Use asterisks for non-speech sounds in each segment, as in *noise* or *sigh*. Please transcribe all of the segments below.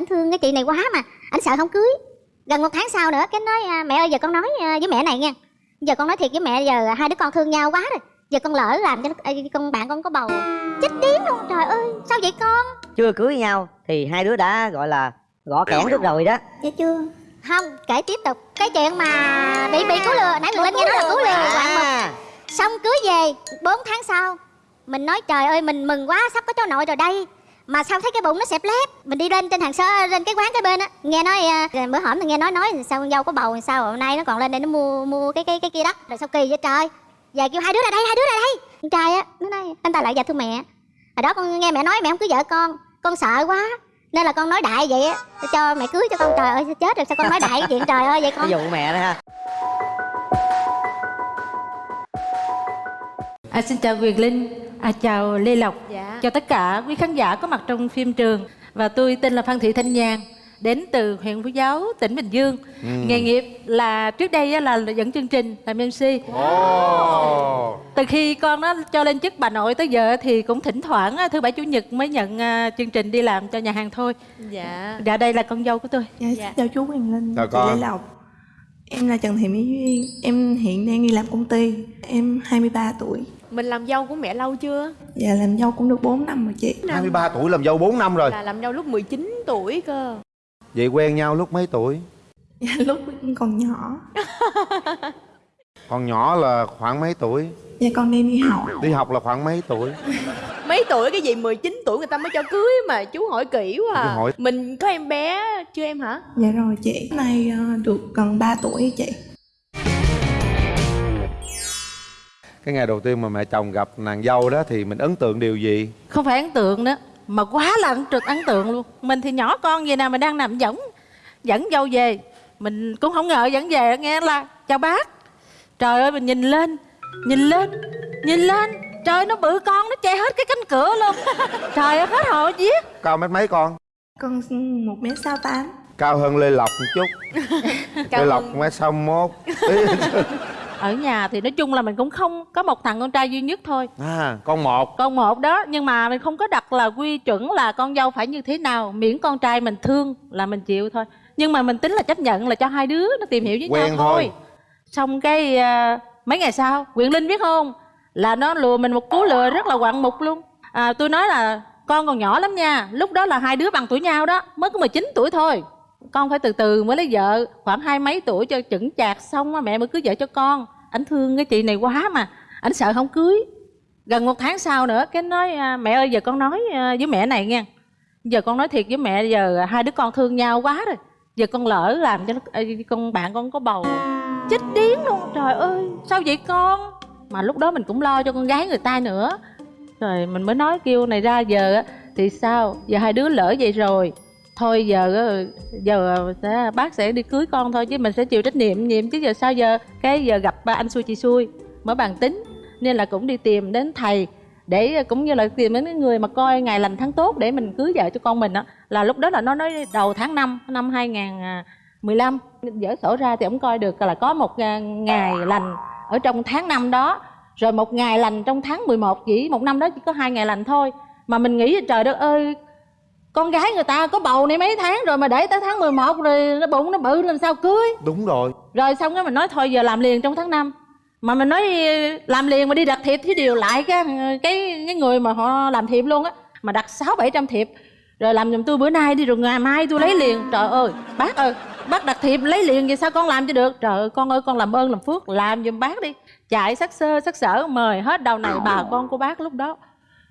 ảnh thương cái chị này quá mà ảnh sợ không cưới. Gần một tháng sau nữa cái nói à, mẹ ơi giờ con nói à, với mẹ này nha. Giờ con nói thiệt với mẹ giờ hai đứa con thương nhau quá rồi. Giờ con lỡ làm cho nó- ê, con bạn con có bầu. Chết điếng luôn trời ơi sao vậy con? Chưa cưới nhau thì hai đứa đã gọi là gõ kẽn được rồi đó. Dạ chưa. Không kể tiếp tục. Cái chuyện mà bị bị cứu lừa nãy mình lên nghe nói là cứu lừa. Bạn à, xong cưới về 4 tháng sau mình nói trời ơi mình mừng quá sắp có cháu nội rồi đây mà sao thấy cái bụng nó xẹp lép? Mình đi lên trên hàng sơ lên cái quán cái bên á. Nghe nói à, bữa hổm thì nghe nói nói sao con dâu có bầu sao hôm nay nó còn lên đây nó mua mua cái cái cái kia đất rồi sao kỳ vậy trời? Về kêu hai đứa ra đây hai đứa ra đây. Con trai á nó nói anh ta lại dạ thưa mẹ. Hồi đó con nghe mẹ nói mẹ không cưới vợ con con sợ quá. Nên là con nói đại vậy á cho mẹ cưới cho con. Trời ơi chết rồi sao con nói đại cái chuyện trời ơi vậy con? Ví dụ mẹ đó ha. À, xin chào Quyền Linh, à, chào Lê Lộc, Dạ. chào tất cả quý khán giả có mặt trong phim trường và tôi tên là Phan Thị Thanh Nhàn đến từ huyện Phú Giáo, tỉnh Bình Dương. Nghề nghiệp là trước đây á, là dẫn chương trình làm MC. Từ khi con nó cho lên chức bà nội tới giờ thì cũng thỉnh thoảng thứ bảy chủ nhật mới nhận à, chương trình đi làm cho nhà hàng thôi. Dạ. Dạ đây là con dâu của tôi. Dạ, Dạ. chào chú Quyền Linh, Chào con. Lê Lộc Em là Trần Thị Mỹ Duyên, em hiện đang đi làm công ty Em 23 tuổi Mình làm dâu của mẹ lâu chưa? Dạ làm dâu cũng được 4 năm rồi chị 23 tuổi làm dâu 4 năm rồi Là làm dâu lúc 19 tuổi cơ. Vậy quen nhau lúc mấy tuổi? *laughs* dạ, Lúc còn nhỏ *laughs* Còn nhỏ là khoảng mấy tuổi? Dạ con đang đi học Đi học là khoảng mấy tuổi? *laughs* Mấy tuổi cái gì 19 tuổi người ta mới cho cưới mà chú hỏi kỹ quá à. hỏi. Mình có em bé chưa em hả? Dạ rồi chị Nay ờ, được gần 3 tuổi chị Cái ngày đầu tiên mà mẹ chồng gặp nàng dâu đó thì mình ấn tượng điều gì? Không phải ấn tượng đó, mà quá là ấn trực ấn tượng luôn. Mình thì nhỏ con vậy nào mà đang nằm dẫn dẫn dâu về. Mình cũng không ngờ dẫn về nghe là chào bác. Trời ơi mình nhìn lên nhìn lên nhìn lên. Trời nó bự con nó che hết cái cánh cửa luôn. *laughs* Trời ơi hết hồn giết Cao mét mấy con? Con 1m68 Cao hơn Lê Lộc một chút. *laughs* Cao Lê Lộc hơn- mét 61 *laughs* ở nhà thì nói chung là mình cũng không có một thằng con trai duy nhất thôi. À con một. Con một đó nhưng mà mình không có đặt là quy chuẩn là con dâu phải như thế nào miễn con trai mình thương là mình chịu thôi. Nhưng mà mình tính là chấp nhận là cho hai đứa nó tìm hiểu với Quen nhau thôi. thôi. xong cái à, mấy ngày sau quyền linh biết không? Là nó lừa mình một cú lừa rất là quặn mục luôn. À, tôi nói là con còn nhỏ lắm nha lúc đó là hai đứa bằng tuổi nhau đó mới có 19 tuổi thôi con phải từ từ mới lấy vợ. Khoảng hai mấy tuổi cho chững chạc xong á, mẹ mới cưới vợ cho con. Ảnh thương cái chị này quá mà. Ảnh sợ không cưới. Gần một tháng sau nữa cái nói à, mẹ ơi giờ con nói à, với mẹ này nha giờ con nói thiệt với mẹ giờ hai đứa con thương nhau quá rồi. Giờ con lỡ làm cho nó à, con bạn con có bầu. Chết điếng luôn. Trời ơi sao vậy con? Mà lúc đó mình cũng lo cho con gái người ta nữa. Rồi mình mới nói kêu này ra giờ thì sao? Giờ hai đứa lỡ vậy rồi thôi, giờ giờ sẽ, bác sẽ đi cưới con thôi chứ mình sẽ chịu trách nhiệm nhiệm chứ giờ sao giờ, cái giờ gặp ba anh xui chị xui mới bàn tính. Nên là cũng đi tìm đến thầy để cũng như là tìm đến cái người mà coi ngày lành tháng tốt để mình cưới vợ cho con mình á. Là lúc đó là nó nói đầu tháng 5 năm 2015 dở sổ ra thì ông coi được là có một à, ngày lành ở trong tháng năm đó. Rồi một ngày lành trong tháng 11 chỉ một năm đó chỉ có hai ngày lành thôi. Mà mình nghĩ trời đất ơi con gái người ta có bầu này mấy tháng rồi mà để tới tháng 11 rồi nó bụng nó bự làm sao cưới? Đúng rồi. Rồi xong cái mình nói thôi giờ làm liền trong tháng 5 mà mình nói làm liền mà đi đặt thiệp thì điều lại cái cái cái người mà họ làm thiệp luôn á mà đặt sáu bảy trăm thiệp. Rồi làm giùm tôi bữa nay đi rồi ngày mai tôi lấy liền. Trời ơi bác ơi bác đặt thiệp lấy liền vậy sao con làm cho được? Trời ơi con ơi con làm ơn làm phước làm giùm bác đi. Chạy sắc sơ sắc sở mời hết đầu này bà con của bác lúc đó.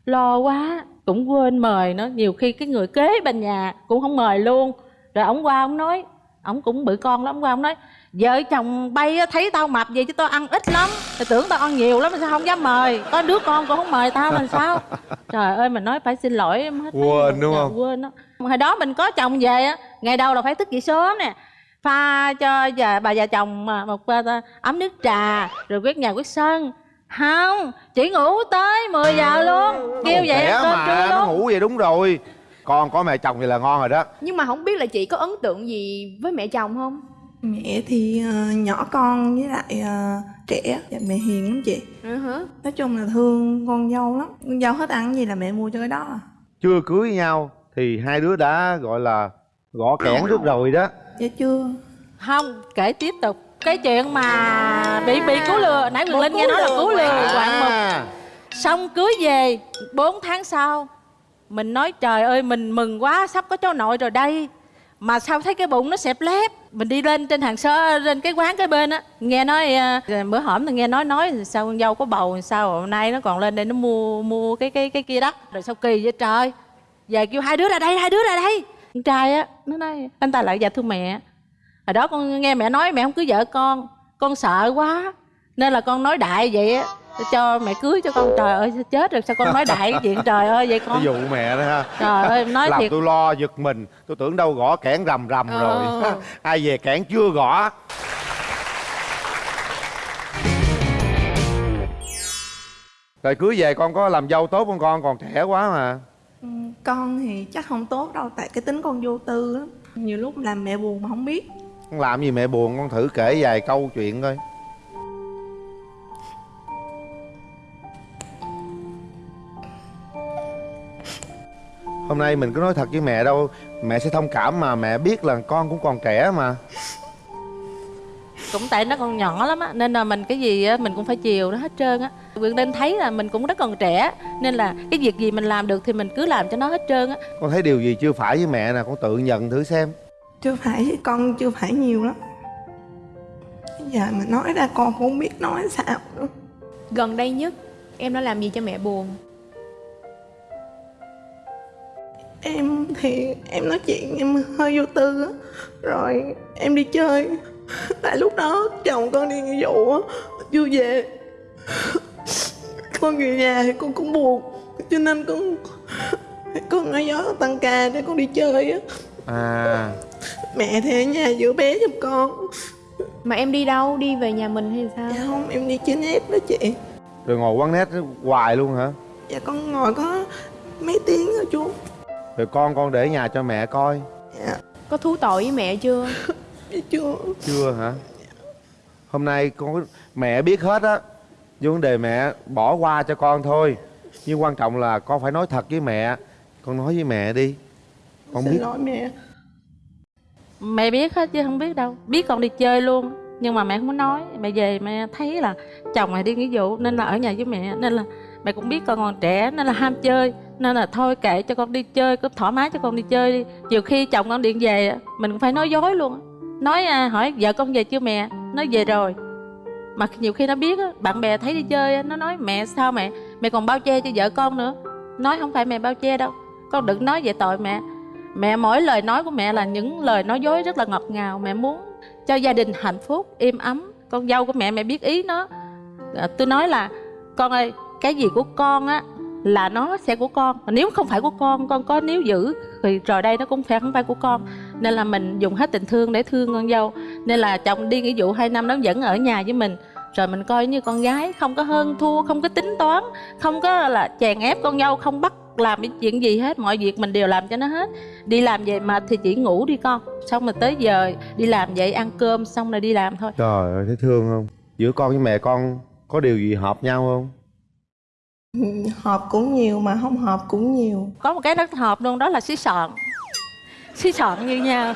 Lo quá cũng quên mời nó. Nhiều khi cái người kế bên nhà cũng không mời luôn. Rồi ổng qua ổng nói ổng cũng bự con lắm qua ổng nói vợ chồng bay thấy tao mập vậy chứ tao ăn ít lắm. Tao tưởng tao ăn nhiều lắm mà sao không dám mời? Có đứa con còn không mời tao làm sao? *laughs* Trời ơi mình nói phải xin lỗi em hết. Quên đúng Dạ, không? quên đó hồi đó mình có chồng về á ngày đầu là phải thức dậy sớm nè. Pha cho già, bà già chồng mà một ấm nước trà rồi quét nhà quét sân không chỉ ngủ tới 10 giờ luôn. Kêu vậy cơm mà trưa nó ngủ vậy đúng rồi. Con có mẹ chồng vậy là ngon rồi đó. Nhưng mà không biết là chị có ấn tượng gì với mẹ chồng không? Mẹ thì ờ, nhỏ con với lại ờ, trẻ dạ, Mẹ hiền lắm chị. Ừ hả? Nói chung là thương con dâu lắm. Con dâu hết ăn gì là mẹ mua cho cái đó à. Chưa cưới nhau thì hai đứa đã gọi là gõ kẽn trước rồi đó. Dạ chưa. Không kể tiếp tục cái chuyện mà bị bị cứu lừa nãy Quyền Linh nghe nói là cứu lừa quạng mục. À, xong cưới về 4 tháng sau mình nói trời ơi mình mừng quá sắp có cháu nội rồi đây. Mà sao thấy cái bụng nó xẹp lép mình đi lên trên hàng sơ lên cái quán cái bên á nghe nói à, bữa hổm thì nghe nói nói sao con dâu có bầu sao hôm nay nó còn lên đây nó mua mua cái cái cái kia đất rồi sao kỳ vậy trời? Về kêu hai đứa ra đây hai đứa ra đây. Con trai á nó nói anh ta lại dạ thưa mẹ hồi đó con nghe mẹ nói mẹ không cưới vợ con con sợ quá. Nên là con nói đại vậy á cho mẹ cưới cho con. Trời ơi sao chết rồi sao con nói đại cái chuyện trời ơi vậy ví con dụ mẹ đó ha. Trời ơi nói làm thiệt. tôi lo giật mình tôi tưởng đâu gõ kẽn rầm rầm Ờ. rồi. *laughs* Ai về kẽn chưa gõ? Rồi cưới về con có làm dâu tốt không con? Còn trẻ quá mà. Ừ, con thì chắc không tốt đâu tại cái tính con vô tư lắm. Nhiều lúc làm mẹ buồn mà không biết con làm gì mẹ buồn con thử kể vài câu chuyện coi. Hôm nay mình có nói thật với mẹ đâu mẹ sẽ thông cảm mà mẹ biết là con cũng còn trẻ mà. Cũng tại nó còn nhỏ lắm á nên là mình cái gì á mình cũng phải chiều nó hết trơn á. Quyền Linh thấy là mình cũng rất còn trẻ nên là cái việc gì mình làm được thì mình cứ làm cho nó hết trơn á. Con thấy điều gì chưa phải với mẹ nè con tự nhận thử xem chưa phải con chưa phải nhiều lắm. Giờ mà nói ra con cũng không biết nói sao nữa. Gần đây nhất em đã làm gì cho mẹ buồn? Em thì em nói chuyện em hơi vô tư á. Rồi em đi chơi. Tại lúc đó chồng con đi nghĩa vụ á chưa về con về nhà thì con cũng buồn cho nên con con nói gió tăng ca để con đi chơi á à. Mẹ thì ở nhà giữ bé giùm con. Mà em đi đâu? Đi về nhà mình hay sao? dạ không em đi trên nét đó chị. Rồi ngồi quán nét hoài luôn hả? Dạ con ngồi có mấy tiếng thôi chú. Rồi con con để nhà cho mẹ coi. Dạ. Có thú tội với mẹ chưa? dạ chưa. Chưa hả? Hôm nay con có- mẹ biết hết á. Vấn đề mẹ bỏ qua cho con thôi. Nhưng quan trọng là con phải nói thật với mẹ. Con nói với mẹ đi con xin biết. lỗi mẹ. Mẹ biết hết chứ không biết đâu. Biết con đi chơi luôn. Nhưng mà mẹ không có nói. Mẹ về mẹ thấy là chồng mẹ đi nghĩa vụ nên là ở nhà với mẹ. Nên là mẹ cũng biết con còn trẻ nên là ham chơi. Nên là thôi kệ cho con đi chơi cứ thoải mái cho con đi chơi đi. Nhiều khi chồng con điện về mình cũng phải nói dối luôn nói à, hỏi vợ con về chưa mẹ? Nói về rồi. Mà nhiều khi nó biết á, bạn bè thấy đi chơi nó nói mẹ sao mẹ? Mẹ còn bao che cho vợ con nữa. Nói không phải mẹ bao che đâu. Con đừng nói về tội mẹ mẹ mỗi lời nói của mẹ là những lời nói dối rất là ngọt ngào. Mẹ muốn cho gia đình hạnh phúc êm ấm. Con dâu của mẹ mẹ biết ý nó. À, tôi nói là con ơi cái gì của con á là nó sẽ của con. Mà nếu không phải của con con có níu giữ thì rồi đây nó cũng phải không phải của con. Nên là mình dùng hết tình thương để thương con dâu. Nên là chồng đi nghĩa vụ hai năm nó vẫn ở nhà với mình. Rồi mình coi như con gái không có hơn thua không có tính toán không có là chèn ép con dâu không bắt làm cái chuyện gì hết mọi việc mình đều làm cho nó hết. Đi làm về mà thì chỉ ngủ đi con. Xong rồi tới giờ đi làm vậy ăn cơm xong rồi đi làm thôi. Trời ơi thấy thương không? Giữa con với mẹ con có điều gì hợp nhau không? Họp cũng nhiều mà không họp cũng nhiều. Có một cái rất hợp luôn đó là xí sọn xí sọn như nhau.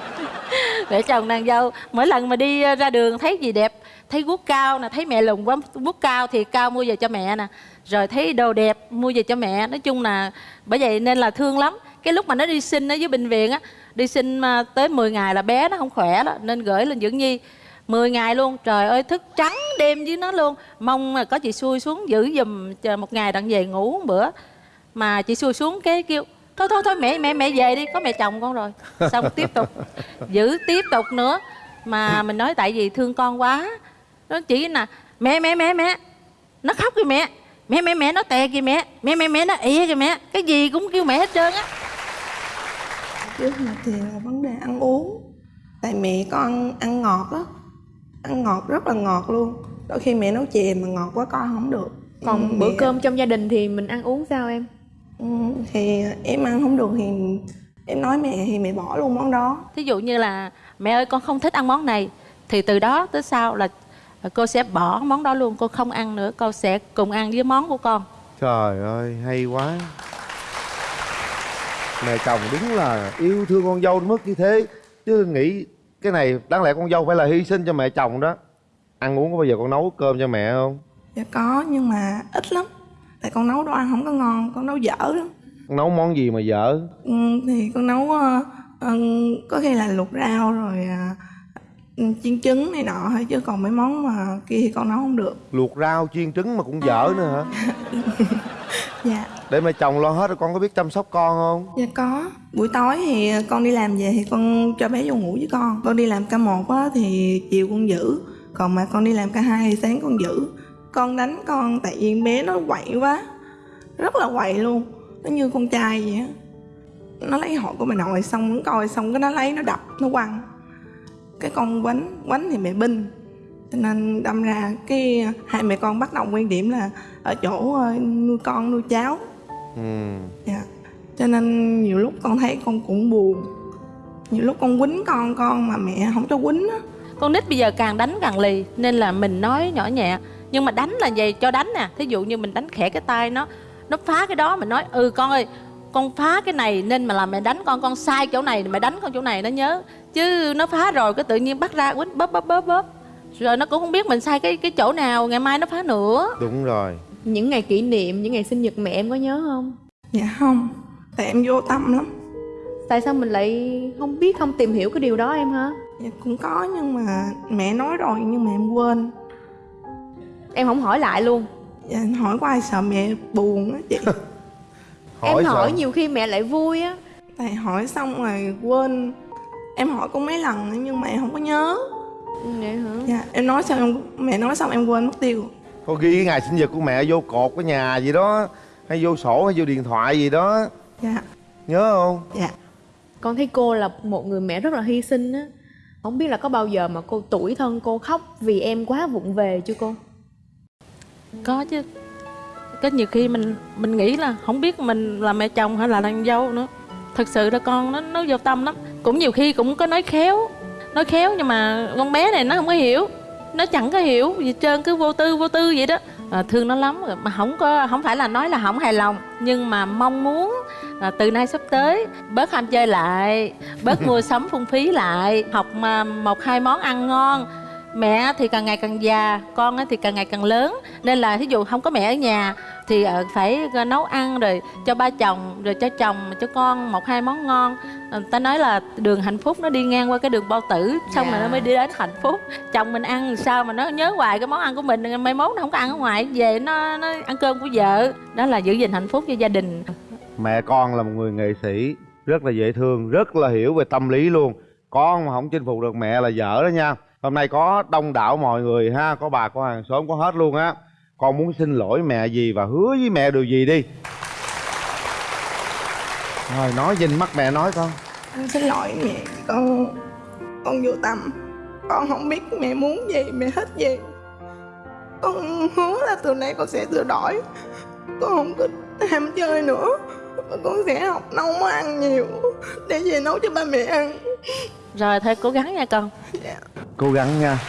Để chồng nàng dâu mỗi lần mà đi ra đường thấy gì đẹp thấy guốc cao nè thấy mẹ lùn quá guốc cao thì cao mua về cho mẹ nè rồi thấy đồ đẹp, mua về cho mẹ. Nói chung là, bởi vậy nên là thương lắm. Cái lúc mà nó đi sinh ở dưới bệnh viện á, đi sinh mà tới 10 ngày là bé nó không khỏe đó, nên gửi lên dưỡng nhi. 10 ngày luôn, trời ơi, thức trắng đêm với nó luôn. Mong là có chị xui xuống giữ giùm, chờ một ngày đặng về ngủ một bữa. Mà chị xui xuống cái kêu, thôi thôi thôi, mẹ mẹ mẹ về đi, có mẹ chồng con rồi. Xong tiếp tục, giữ tiếp tục nữa. Mà mình nói, tại vì thương con quá. Nó chỉ là mẹ mẹ mẹ mẹ. Nó khóc kìa mẹ mẹ mẹ mẹ nó tè kìa mẹ. Mẹ mẹ mẹ nó ỉa kìa mẹ. Cái gì cũng kêu mẹ hết trơn á. Trước mặt thì là vấn đề ăn uống. Tại mẹ con ăn, ăn ngọt á. Ăn ngọt rất là ngọt luôn. Đôi khi mẹ nấu chè mà ngọt quá con không được. Còn Ừ, bữa mẹ- cơm trong gia đình thì mình ăn uống sao em? ừ, thì em ăn không được thì em nói mẹ thì mẹ bỏ luôn món đó. Thí dụ như là mẹ ơi con không thích ăn món này. Thì từ đó tới sau là cô sẽ bỏ món đó luôn cô không ăn nữa cô sẽ cùng ăn với món của con. Trời ơi hay quá. Mẹ chồng đúng là yêu thương con dâu đến mức như thế. Chứ nghĩ cái này đáng lẽ con dâu phải là hy sinh cho mẹ chồng đó. Ăn uống có bao giờ con nấu cơm cho mẹ không? Dạ có nhưng mà ít lắm. Tại con nấu đồ ăn không có ngon con nấu dở lắm. Con nấu món gì mà dở? Ừ, thì con nấu ờ, ờ, có khi là luộc rau rồi ừ, chiên trứng này nọ thôi chứ còn mấy món mà kia thì con nấu không được. Luộc rau chiên trứng mà cũng dở nữa hả? *laughs* Dạ. Để mẹ chồng lo hết rồi con có biết chăm sóc con không? Dạ có. Buổi tối thì con đi làm về thì con cho bé vô ngủ với con. Con đi làm ca một á thì chiều con giữ. Còn mà con đi làm ca hai thì sáng con giữ. Con đánh con tại vì bé nó quậy quá. Rất là quậy luôn. Nó như con trai vậy á. Nó lấy hội của bà nội xong nó coi xong cái nó lấy nó đập nó quăng cái con quánh quánh thì mẹ binh. Cho nên đâm ra cái hai mẹ con bắt đầu quan điểm là ở chỗ ờ, nuôi con nuôi cháu. Ừ. Dạ. Cho nên nhiều lúc con thấy con cũng buồn. Nhiều lúc con quýnh con con mà mẹ không cho quýnh á. Con nít bây giờ càng đánh càng lì nên là mình nói nhỏ nhẹ. Nhưng mà đánh là gì cho đánh nè. Thí dụ như mình đánh khẽ cái tay nó nó phá cái đó mình nói ừ con ơi con phá cái này nên mà là mẹ đánh con con sai chỗ này mẹ đánh con chỗ này nó nhớ. Chứ nó phá rồi cái tự nhiên bắt ra quýnh bóp bóp bóp bóp. Rồi nó cũng không biết mình sai cái cái chỗ nào ngày mai nó phá nữa. Đúng rồi. Những ngày kỷ niệm những ngày sinh nhật mẹ em có nhớ không? Dạ không tại em vô tâm lắm. Tại sao mình lại không biết không tìm hiểu cái điều đó em hả? Dạ cũng có nhưng mà mẹ nói rồi nhưng mà em quên. Em không hỏi lại luôn. Dạ hỏi qua sợ mẹ buồn á chị *laughs* em hỏi sao? nhiều khi mẹ lại vui á. Tại hỏi xong rồi quên. Em hỏi cũng mấy lần nhưng mà em không có nhớ. Vậy hả? Dạ em nói xong em mẹ nói xong em quên mất tiêu. Có ghi cái ngày sinh nhật của mẹ vô cột cái nhà gì đó hay vô sổ hay vô điện thoại gì đó. Dạ. Nhớ không? Dạ. Con thấy cô là một người mẹ rất là hy sinh á. Không biết là có bao giờ mà cô tuổi thân cô khóc vì em quá vụng về chưa cô? Có chứ có nhiều khi mình mình nghĩ là không biết mình là mẹ chồng hay là nàng dâu nữa. Thật sự là con nó nó vô tâm lắm. Cũng nhiều khi cũng có nói khéo nói khéo nhưng mà con bé này nó không có hiểu. Nó chẳng có hiểu gì trơn cứ vô tư vô tư vậy đó. À, thương nó lắm. Mà không có không phải là nói là không hài lòng nhưng mà mong muốn à, từ nay sắp tới bớt ham chơi lại bớt *laughs* mua sắm phung phí lại học mà một hai món ăn ngon. Mẹ thì càng ngày càng già con thì càng ngày càng lớn. Nên là ví dụ không có mẹ ở nhà thì ờ, phải nấu ăn rồi cho ba chồng rồi cho chồng cho con một hai món ngon. Ờ, ta nói là đường hạnh phúc nó đi ngang qua cái đường bao tử xong rồi nó mới đi đến hạnh phúc. Chồng mình ăn sao mà nó nhớ hoài cái món ăn của mình mai mốt nó không có ăn ở ngoài. Về nó nó ăn cơm của vợ đó là giữ gìn hạnh phúc cho gia đình. Mẹ con là một người nghệ sĩ rất là dễ thương rất là hiểu về tâm lý luôn. Con mà không chinh phục được mẹ là dở đó nha. Hôm nay có đông đảo mọi người ha có bà có hàng xóm có hết luôn á con muốn xin lỗi mẹ gì và hứa với mẹ điều gì đi. Rồi nói nhìn mắt mẹ nói con. Con xin lỗi mẹ con con vô tâm. Con không biết mẹ muốn gì mẹ thích gì. Con hứa là từ nay con sẽ sửa đổi. Con không có ham chơi nữa. Và con sẽ học nấu món ăn nhiều để về nấu cho ba mẹ ăn. Rồi thôi cố gắng nha con. Cố gắng nha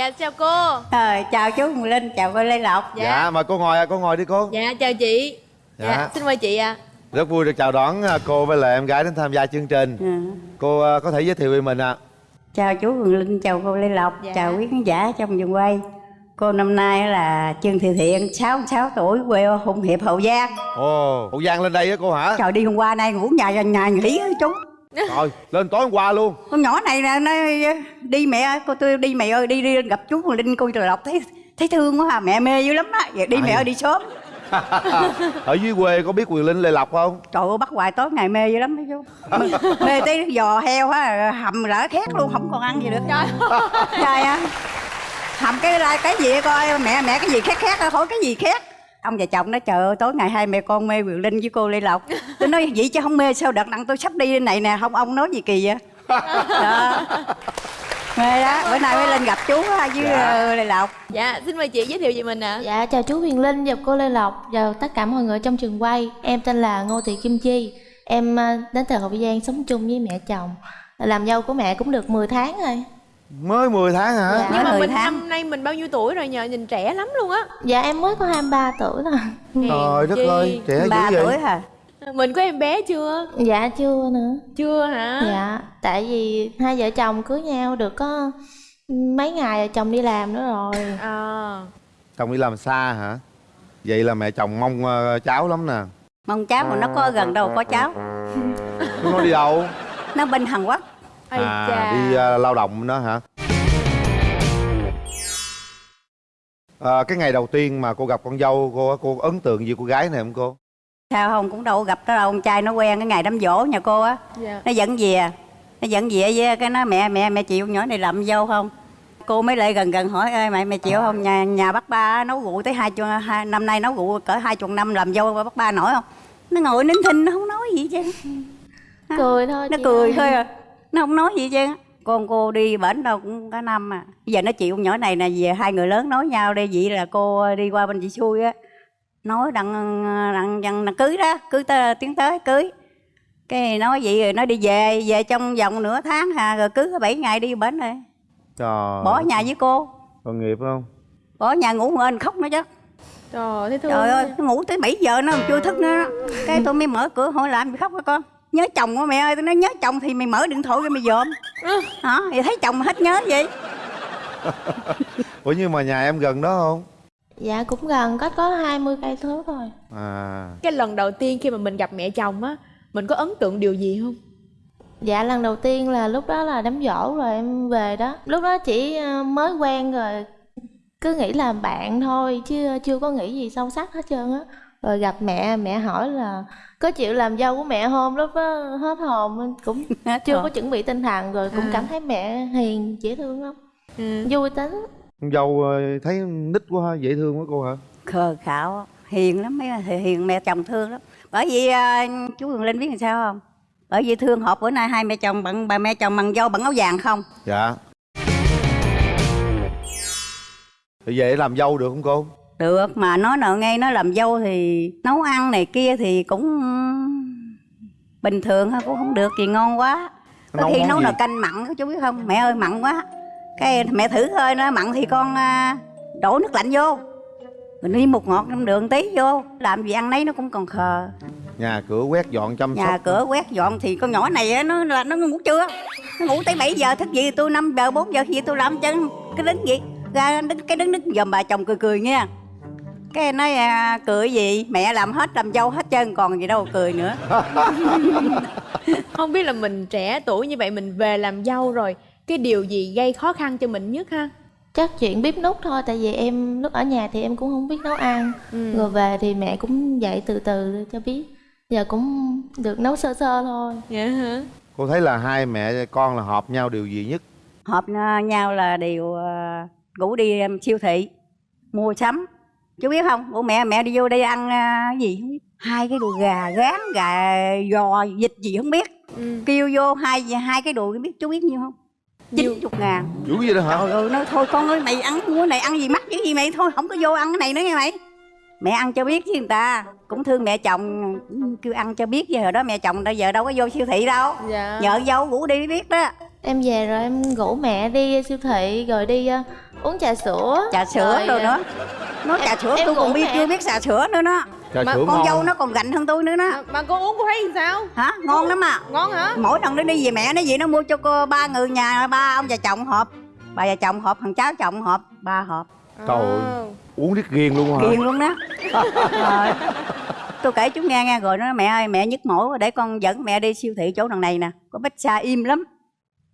dạ chào cô. Ờ, chào chú Hồng Linh, chào cô Lê Lộc. Dạ, mời cô ngồi à, cô ngồi đi cô. Dạ chào chị. Dạ. xin mời chị ạ. Rất vui được chào đón à, cô với lại em gái đến tham gia chương trình. Ừ. cô à, có thể giới thiệu về mình ạ. Chào chú Hồng Linh, chào cô Lê Lộc, Dạ. chào quý khán giả trong vườn quay. Cô năm nay là Trương Thị Thiện, 66 tuổi, quê ở Hùng Hiệp, Hậu Giang. Ồ hậu giang lên đây á cô hả? Trời đi hôm qua nay ngủ nhà nhà nghỉ á chú *laughs* rồi lên tối hôm qua luôn. Con nhỏ này nè, nó đi mẹ ơi, cô tôi đi mẹ ơi, đi, đi gặp chú Hồng Linh, cô Lê Lộc thấy thấy thương quá à, mẹ mê dữ lắm á. Vậy đi mẹ ơi đi sớm. *laughs* Ở dưới quê có biết quyền linh lê lộc không? Trời ơi bắt hoài tối ngày mê dữ lắm đó chú. *laughs* Mê tới giò heo á, hầm lỡ khét luôn, không còn ăn gì được. Trời Trời ơi. Hầm cái cái gì coi, mẹ mẹ cái gì khét khét hỏi cái gì khét Ông và chồng nó trời ơi tối ngày hai mẹ con mê Quyền Linh với cô Lê Lộc. Tôi nói vậy chứ không mê sao đợt đặng tôi sắp đi này nè, không ông nói gì kỳ vậy? *laughs* Đó. Mê đó, bữa nay mới lên gặp chú với ờ, Lê Lộc. Dạ xin mời chị giới thiệu về mình ạ. Dạ chào chú Huyền Linh và cô Lê Lộc và tất cả mọi người trong trường quay. Em tên là Ngô Thị Kim Chi. Em ờ, đến từ Hậu Giang sống chung với mẹ chồng. Làm dâu của mẹ cũng được 10 tháng rồi mới 10 tháng hả? Dạ. nhưng mà mình tháng. năm nay mình bao nhiêu tuổi rồi nhờ? Nhìn trẻ lắm luôn á. Dạ em mới có 23 tuổi thôi. Trời đất ơi trẻ dữ ba vậy? tuổi hả? Mình có em bé chưa? Dạ chưa nữa. Chưa hả? Dạ tại vì hai vợ chồng cưới nhau được có mấy ngày rồi chồng đi làm nữa rồi. À. Chồng đi làm xa hả? Vậy là mẹ chồng mong ờ, cháu lắm nè. Mong cháu mà nó có gần đâu có cháu. Nó đi đâu? *laughs* Nó bên hàn quốc à chà. đi ờ, lao động đó hả? Ờ, cái ngày đầu tiên mà cô gặp con dâu cô cô có ấn tượng gì cô gái này không cô? Sao không cũng đâu gặp đó đâu. Con trai nó quen cái ngày đám dỗ nhà cô á. Dạ. Nó dẫn về. Nó dẫn về với cái nó mẹ mẹ mẹ chịu nhỏ này làm dâu không? Cô mới lại gần gần hỏi ơi mẹ mẹ chịu không? Nhà nhà bác ba nấu rượu tới hai, hai năm nay nấu rượu cỡ hai chục năm làm dâu bác ba nổi không? Nó ngồi nín thinh nó không nói gì chứ. Cười thôi nó chị cười ơi. thôi à nó không nói gì chứ con cô đi bển đâu cũng cả năm à. Bây giờ nó chịu con nhỏ này nè về hai người lớn nói nhau đi. Vậy là cô đi qua bên chị xui á. Nói đặng đặng đặng, đặng cưới đó cưới tới tiến tới cưới. Cái nói vậy rồi nó đi về về trong vòng nửa tháng hà rồi cưới có bảy ngày đi bển rồi. Trời bỏ nhà với cô. Tội nghiệp không? Bỏ nhà ngủ ngên khóc nữa chứ. Trời thương trời ơi nó ngủ tới 7 giờ nó còn chưa thức nữa cái tôi mới mở cửa hỏi làm gì khóc hả con nhớ chồng của mẹ ơi? Tôi nói nhớ chồng thì mày mở điện thoại cho mày dòm. Hả? Thì thấy chồng mà hết nhớ vậy? *laughs* Ủa nhưng mà nhà em gần đó không? Dạ cũng gần. Cách có 20 cây số thôi. À. Cái lần đầu tiên khi mà mình gặp mẹ chồng á mình có ấn tượng điều gì không? Dạ lần đầu tiên là lúc đó là đám dỗ rồi em về đó. Lúc đó chỉ ờ, mới quen rồi. Cứ nghĩ là bạn thôi chứ chưa có nghĩ gì sâu sắc hết trơn á. Rồi gặp mẹ mẹ hỏi là có chịu làm dâu của mẹ không lúc đó hết hồn cũng *laughs* Hết chưa hồn. có chuẩn bị tinh thần rồi cũng À. cảm thấy mẹ hiền dễ thương lắm. Ừ. vui tính. Con dâu ờ, thấy nít quá ha, dễ thương quá cô hả? Khờ khạo hiền lắm mấy hiền mẹ chồng thương lắm. Bởi vì à, chú Huyền Linh biết làm sao không? Bởi vì thương họp bữa nay hai mẹ chồng bằng bà mẹ chồng bằng dâu bằng áo vàng không? Dạ. Thì về làm dâu được không cô được mà nói nào ngay nó làm dâu thì nấu ăn này kia thì cũng bình thường thôi cũng không được gì ngon quá. Có Nấu khi nấu gì? nồi canh mặn chú biết không? Mẹ ơi mặn quá. Cái mẹ thử thôi nó mặn thì con à, đổ nước lạnh vô. Mình đi một ngọt năm đường tí vô làm gì ăn nấy nó cũng còn khờ. Nhà cửa quét dọn chăm nhà sóc. cửa quét dọn thì con nhỏ này á, nó là nó ngủ chưa nó ngủ tới 7 giờ thức gì tôi 5 giờ 4 giờ khi tôi làm chân cái đứng gì ra đứng cái đứng đứng dòm bà chồng cười cười nha cái nói à, cười gì? Mẹ làm hết làm dâu hết trơn còn gì đâu cười nữa. *laughs* Không biết là mình trẻ tuổi như vậy mình về làm dâu rồi cái điều gì gây khó khăn cho mình nhất ha? Chắc chuyện bếp nút thôi tại vì em lúc ở nhà thì em cũng không biết nấu ăn. Ừ. rồi về thì mẹ cũng dạy từ từ cho biết. Giờ cũng được nấu sơ sơ thôi. Dạ hả? Cô thấy là hai mẹ con là hợp nhau điều gì nhất? Hợp nhau là đều à, ngủ đi em, siêu thị mua sắm chú biết không? Bố mẹ mẹ đi vô đây ăn cái gì không biết. Hai cái đùi gà gán gà giò vịt gì không biết. Ừ. kêu vô hai hai cái đùi biết. Chú biết nhiêu không? Chín chục ngàn. Dữ vậy đó hả? Trời ơi nói thôi con ơi mày ăn mua này ăn gì mắc cái gì mày? Thôi không có vô ăn cái này nữa nghe mày. Mẹ ăn cho biết chứ người ta. Cũng thương mẹ chồng. Kêu ăn cho biết hồi đó mẹ chồng bây giờ đâu có vô siêu thị đâu. Dạ. Nhờ dâu ngủ đi biết đó em về rồi em rủ mẹ đi siêu thị rồi đi ờ, uống trà sữa. Trà sữa Rồi, rồi ờ, nữa nói em- trà sữa em tôi còn biết mẹ. chưa biết trà sữa nữa đó. Trà Mà sữa con ngon dâu nó còn gạnh hơn tôi nữa đó. Mà cô uống cô thấy làm sao? Hả? Ngon lắm à? Ngon hả? Mỗi lần nó đi về mẹ nó gì nó mua cho cô ba người nhà ba ông già chồng hộp. Bà già chồng hộp thằng cháu chồng hộp ba hộp. Trời ơi. À. uống riết ghiền luôn hả? Ghiền luôn đó. Rồi tôi kể chú nghe nghe rồi nó nói mẹ ơi mẹ nhức mỏi quá để con dẫn mẹ đi siêu thị chỗ đằng này nè. Có bách xa im lắm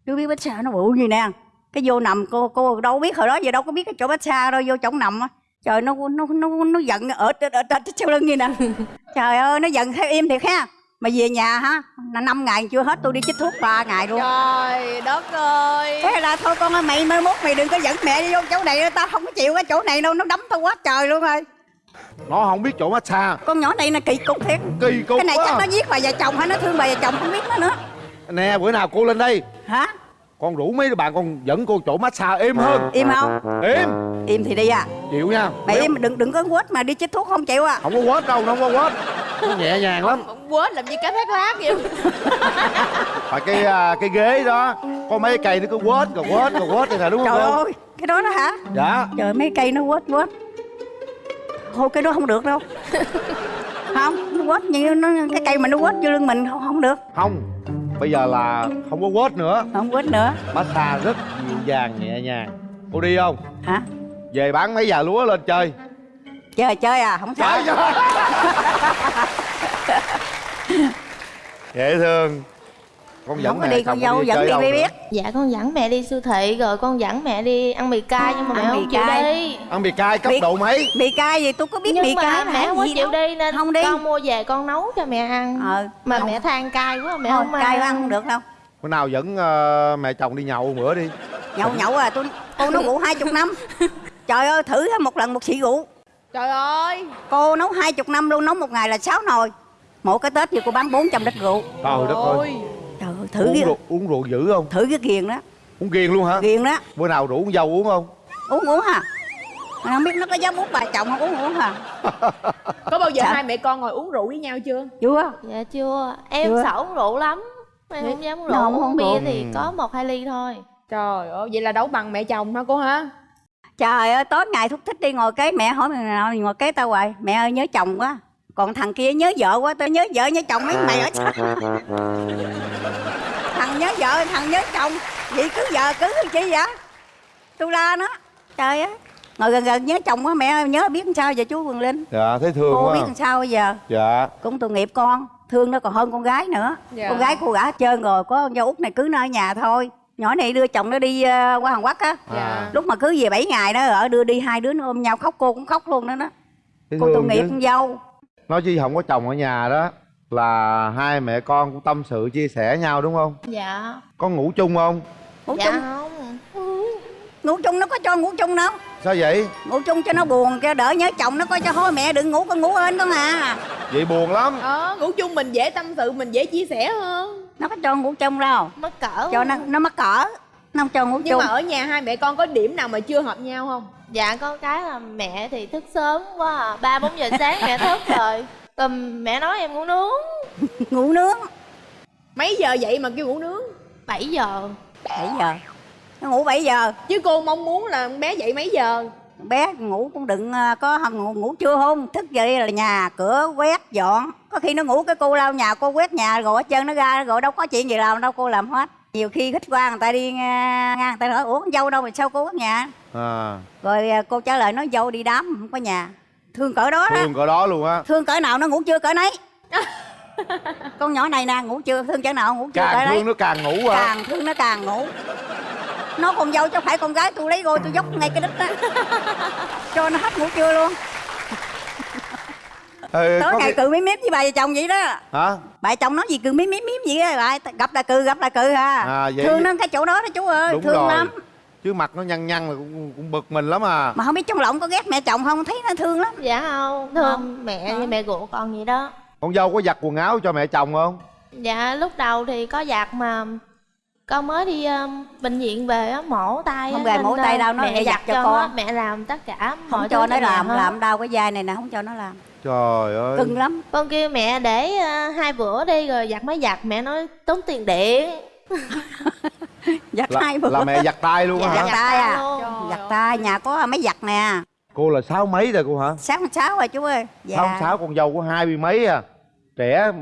chú biết bách xa nó bự gì nè. Cái vô nằm cô cô đâu biết hồi đó giờ đâu có biết cái chỗ bách xa đâu vô chỗ nằm á. Trời nó nó nó nó giận ở ở ở, ở sau lưng gì nè. *laughs* Trời ơi nó giận theo im thiệt ha. Mà về nhà hả là năm ngày chưa hết tôi đi chích thuốc ba ngày luôn. Trời đất ơi. Thế là thôi con ơi mày mai mốt mày đừng có dẫn mẹ đi vô chỗ này tao không có chịu cái chỗ này đâu nó đấm tao quá trời luôn rồi. Nó không biết chỗ massage con nhỏ này là kỳ cục thiệt. Kỳ cục cái này quá chắc nó giết bà già chồng hay nó thương bà già chồng không biết nó nữa. Nè bữa nào cô lên đây hả? Con rủ mấy đứa bạn con dẫn cô chỗ massage êm hơn. Im không? Êm im thì đi à. Chịu nha. Mày im đừng đừng có quết mà đi chích thuốc không chịu à. Không có quết đâu nó không có quết. Nó nhẹ nhàng lắm. Quên làm gì cá thác lát vậy? *laughs* Phải cái à, cái ghế đó. Có mấy cây nó cứ quết rồi quết rồi quết vậy nè đúng không trời ơi cái đó đó hả? Dạ. Trời mấy cây nó quết quết. Thôi cái đó không được đâu. *laughs* Không nó quất như nó cái cây mình nó quất vô lưng mình không không được. Không bây giờ là không có quết nữa. Không quất nữa. Massage rất dịu dàng nhẹ nhàng. Cô đi không? Hả? Về bán mấy già lúa lên chơi. Chơi chơi à? Không sao. *laughs* Dễ thương con dẫn không có mẹ đi con dâu dẫn đi mới biết. Dạ con dẫn mẹ đi siêu thị rồi con dẫn mẹ đi ăn mì cay nhưng mà mẹ Ăn mì không chịu cay. đi. Ăn mì cay cấp Mì- độ mấy? mì cay gì? Tôi có biết Nhưng mì mà cay mẹ không chịu đi nên Không đi. con mua về con nấu cho mẹ ăn. Ờ Mà không. mẹ than cay quá mẹ không cay ăn. không được đâu. Bữa nào dẫn ờ, mẹ chồng đi nhậu bữa đi. Nhậu nhậu à tôi cô nấu rượu *laughs* hai chục năm. Trời ơi thử một lần một xị rượu. Trời ơi. Cô nấu hai chục năm luôn nấu một ngày là sáu nồi. Mỗi cái tết thì cô bán 400 lít rượu. Trời đất ơi thử uống cái rượu, uống rượu dữ không? Thử cái ghiền đó. Uống ghiền luôn hả? Ghiền đó. Bữa nào rủ con dâu uống không? Uống uống hả? Mà không biết nó có dám uống bà chồng không uống uống hả? *laughs* Có bao giờ Dạ. hai mẹ con ngồi uống rượu với nhau chưa? Chưa. Dạ chưa. Em Chưa. sợ uống rượu lắm. Em không dám uống rượu. không Uống uống bia rượu. thì Ừ. có một hai ly thôi. Trời ơi vậy là đấu bằng mẹ chồng hả cô hả? Trời ơi tối ngày thúc thích đi ngồi kế mẹ hỏi mày nào ngồi kế tao hoài. Mẹ ơi nhớ chồng quá còn thằng kia nhớ vợ quá tao nhớ vợ nhớ chồng mấy mày ở *laughs* sao thằng nhớ vợ thằng nhớ chồng. Vậy cứ vợ cứ chi vậy? Tôi la nó. Trời ơi. Ngồi gần gần nhớ chồng quá mẹ ơi nhớ biết làm sao giờ chú Quỳnh Linh? Dạ thấy thương cô quá. biết làm sao bây giờ? Dạ. Cũng tội nghiệp con. Thương nó còn hơn con gái nữa. Dạ. con gái cô gả hết trơn rồi. Có con dâu út này cứ nó ở nhà thôi. Nhỏ này đưa chồng nó đi ờ, qua Hàn Quốc á. Dạ. lúc mà cứ về 7 ngày đó ở đưa đi hai đứa nó ôm nhau khóc cô cũng khóc luôn đó đó cô tội nghiệp con dâu nói chứ không có chồng ở nhà đó là hai mẹ con cũng tâm sự chia sẻ nhau đúng không? Dạ. Có ngủ chung không? Ngủ Dạ chung. không. Ngủ chung nó có cho ngủ chung đâu. Sao vậy? Ngủ chung cho nó buồn cho đỡ nhớ chồng nó coi cho thôi mẹ đừng ngủ con ngủ ên con à. Vậy buồn lắm. Ờ ngủ chung mình dễ tâm sự mình dễ chia sẻ hơn. Nó có cho ngủ chung đâu. Mắc cỡ cho nó nó mắc cỡ không cho ngủ nhưng chung mà ở nhà hai mẹ con có điểm nào mà chưa hợp nhau không? Dạ con cái là mẹ thì thức sớm quá à. Ba bốn giờ sáng mẹ thức rồi. Còn mẹ nói em ngủ nướng. *laughs* Ngủ nướng. Mấy giờ dậy mà kêu ngủ nướng? 7 giờ. 7 giờ. Nó ngủ 7 giờ. Chứ cô mong muốn là con bé dậy mấy giờ? Bé ngủ cũng đừng ờ, có ngủ, ngủ trưa không thức dậy là nhà cửa quét dọn. Có khi nó ngủ cái cô lau nhà cô quét nhà rồi hết trơn nó ra rồi đâu có chuyện gì làm đâu cô làm hết nhiều khi khách qua người ta đi ngang người ta hỏi ủa con dâu đâu mà sao cô quét nhà? À. Rồi ờ, cô trả lời nói dâu đi đám không có nhà. Thương cỡ đó đó. Thương cỡ đó luôn á. Thương cỡ nào nó ngủ chưa cỡ nấy. *laughs* Con nhỏ này nè ngủ chưa? Thương cỡ nào ngủ chưa cỡ càng đấy thương nó càng ngủ à càng thương nó càng ngủ. Nó con dâu chứ phải con gái tôi lấy rồi tôi dốc ngay cái đít đó *laughs* cho nó hết ngủ trưa luôn ừ, tối có ngày khi... cừ miếm miếm với bà vợ chồng vậy đó. Hả? Bà chồng nói gì cừ miếm miếm miếm gì á bà gặp là cừ gặp là cừ à, À, vậy- thương nó cái chỗ đó đó chú ơi đúng thương rồi. lắm. Chứ mặt nó nhăn nhăn là cũng, cũng bực mình lắm à. Mà không biết trong lòng có ghét mẹ chồng không thấy nó thương lắm. Dạ không Thương mẹ như mẹ ruột con vậy đó. Con dâu có giặt quần áo cho mẹ chồng không? Dạ lúc đầu thì có giặt mà con mới đi um, bệnh viện về á mổ tay Không về mổ tay uh, đâu, nó mẹ để giặt cho con. mẹ làm tất cả không cho nó làm hết. làm đau cái vai này nè không cho nó làm trời ơi. Cưng lắm. Con kêu mẹ để uh, hai bữa đi rồi giặt mới giặt. Mẹ nói tốn tiền điện. *laughs* Giặt là, hai bữa. là mẹ giặt tay luôn á Dạ, hả? giặt tay à. Luôn. giặt tay. Nhà có máy giặt nè. Cô là sáu mấy rồi cô hả? Sáu sáu rồi chú ơi. Dạ. Sáu sáu con dâu có hai mươi mấy à. Trẻ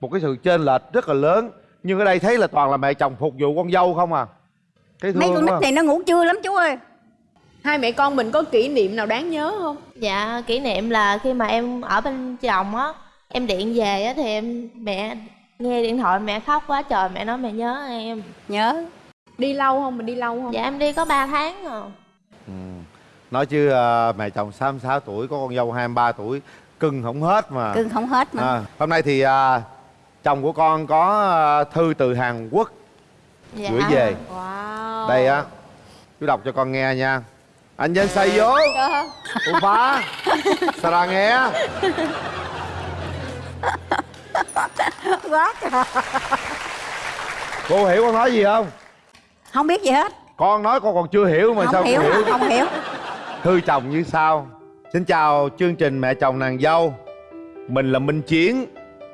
một cái sự chênh lệch rất là lớn. Nhưng ở đây thấy là toàn là mẹ chồng phục vụ con dâu không à? Mấy con nít này nó ngủ trưa lắm chú ơi hai mẹ con mình có kỷ niệm nào đáng nhớ không? Dạ kỷ niệm là khi mà em ở bên chồng á em điện về á thì em mẹ nghe điện thoại mẹ khóc quá trời mẹ nói mẹ nhớ em. Nhớ. Đi lâu không? Mình đi lâu không? Dạ em đi có 3 tháng rồi ừ. nói chứ à, mẹ chồng 66 tuổi có con dâu 23 tuổi cưng không hết mà. Cưng không hết mà. À, hôm nay thì à, chồng của con có à, thư từ Hàn Quốc dạ. gửi về. Wow. Đây á chú đọc cho con nghe nha anh dân say vô. U phá nghe? Quá trời. cô hiểu con nói gì không? Không biết gì hết. Con nói con còn chưa hiểu mà không sao hiểu con hiểu? không hiểu. Thư chồng như sau. Xin chào chương trình mẹ chồng nàng dâu. Mình là minh chiến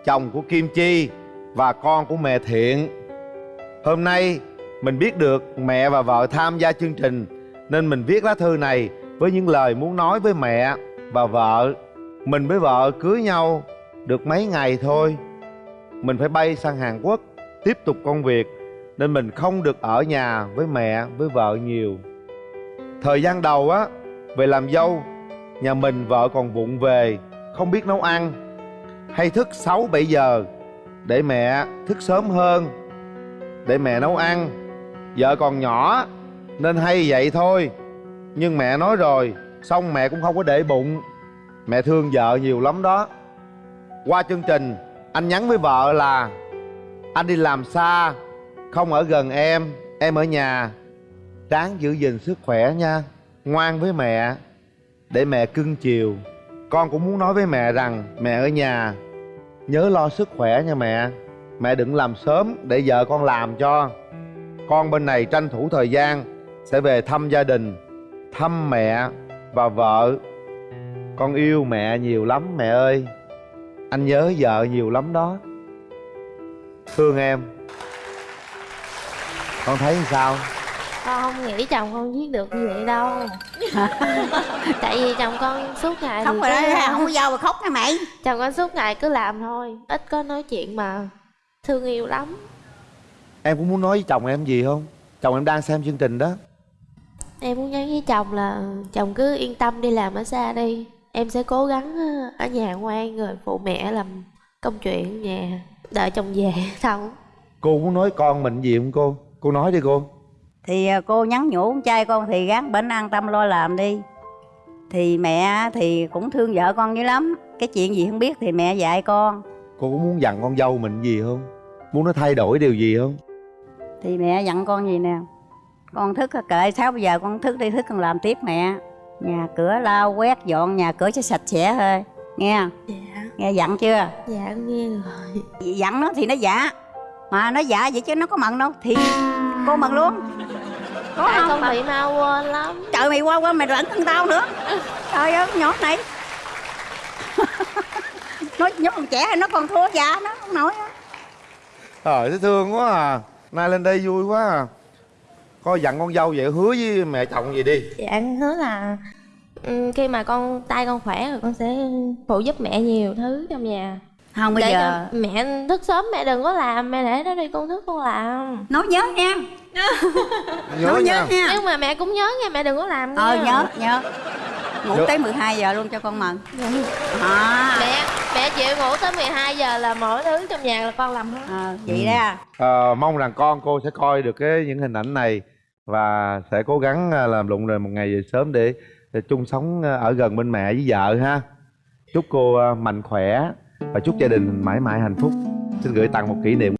chồng của kim chi và con của mẹ thiện. Hôm nay mình biết được mẹ và vợ tham gia chương trình nên mình viết lá thư này với những lời muốn nói với mẹ và vợ. Mình với vợ cưới nhau được mấy ngày thôi. Mình phải bay sang hàn quốc tiếp tục công việc, nên mình không được ở nhà với mẹ, với vợ nhiều. Thời gian đầu á, về làm dâu, nhà mình vợ còn vụng về, không biết nấu ăn. Hay thức 6 7 giờ để mẹ thức sớm hơn, để mẹ nấu ăn. Vợ còn nhỏ nên hay vậy thôi. Nhưng mẹ nói rồi, xong mẹ cũng không có để bụng. Mẹ thương vợ nhiều lắm đó. Qua chương trình, anh nhắn với vợ là, anh đi làm xa, không ở gần em em ở nhà. Ráng giữ gìn sức khỏe nha, ngoan với mẹ. Để mẹ cưng chiều. Con cũng muốn nói với mẹ rằng, mẹ ở nhà, nhớ lo sức khỏe nha mẹ. Mẹ đừng làm sớm để vợ con làm cho. Con bên này tranh thủ thời gian sẽ về thăm gia đình thăm mẹ và vợ. Con yêu mẹ nhiều lắm mẹ ơi. Anh nhớ vợ nhiều lắm đó. Thương em. Con thấy sao? Con không nghĩ chồng con viết được như vậy đâu. *laughs* Tại vì chồng con suốt ngày thì rồi đó không có dâu mà khóc nha mày. Chồng con suốt ngày cứ làm thôi ít có nói chuyện mà. Thương yêu lắm. Em cũng muốn nói với chồng em gì không? Chồng em đang xem chương trình đó em muốn nhắn với chồng là chồng cứ yên tâm đi làm ở xa đi. Em sẽ cố gắng ờ, ở nhà ngoan rồi phụ mẹ làm công chuyện nhà đợi chồng về *laughs* xong cô muốn nói con mình gì không cô? Cô nói đi cô. Thì à, cô nhắn nhủ con trai con thì gắng bệnh an tâm lo làm đi. Thì mẹ thì cũng thương vợ con dữ lắm. Cái chuyện gì không biết thì mẹ dạy con. Cô có muốn dặn con dâu mình gì không? Muốn nó thay đổi điều gì không? Thì mẹ dặn con gì nè con thức kệ sáu bây giờ con thức đi thức con làm tiếp mẹ. Nhà cửa lau quét dọn nhà cửa cho sạch sẽ thôi. Nghe dạ. Nghe dặn chưa? Dạ con nghe rồi. Dặn nó thì nó dạ mà nó dạ vậy chứ nó có mận đâu. Thì cô mận luôn. Có tại không? con bị mau quên lắm. Trời mày qua qua mày lẫn thân tao nữa. Trời ơi nhỏ này. *laughs* Nó nó còn trẻ nó còn thua già nó không nổi á. trời thấy thương quá à. Nay lên đây vui quá à coi dặn con dâu vậy hứa với mẹ chồng gì đi. Dạ con hứa là ừ, khi mà con tay con khỏe rồi con sẽ phụ giúp mẹ nhiều thứ trong nhà. Không bây để giờ mẹ thức sớm mẹ đừng có làm mẹ để nó đi con thức con làm. Nói nhớ nha. *laughs* Nhớ nhớ nha. nhưng mà mẹ cũng nhớ nha mẹ đừng có làm nha. Ờ nhớ nhớ. Ngủ Nhớ. tới 12 giờ luôn cho con mận à, mẹ mẹ chịu ngủ tới 12 giờ là mọi thứ trong nhà là con làm hết. Ờ, vậy đó Ờ, mong rằng con cô sẽ coi được cái những hình ảnh này và sẽ cố gắng à, làm lụng rồi một ngày về sớm để, để chung sống à, ở gần bên mẹ với vợ ha. Chúc cô à, mạnh khỏe và chúc gia đình mãi mãi hạnh phúc. Xin gửi tặng một kỷ niệm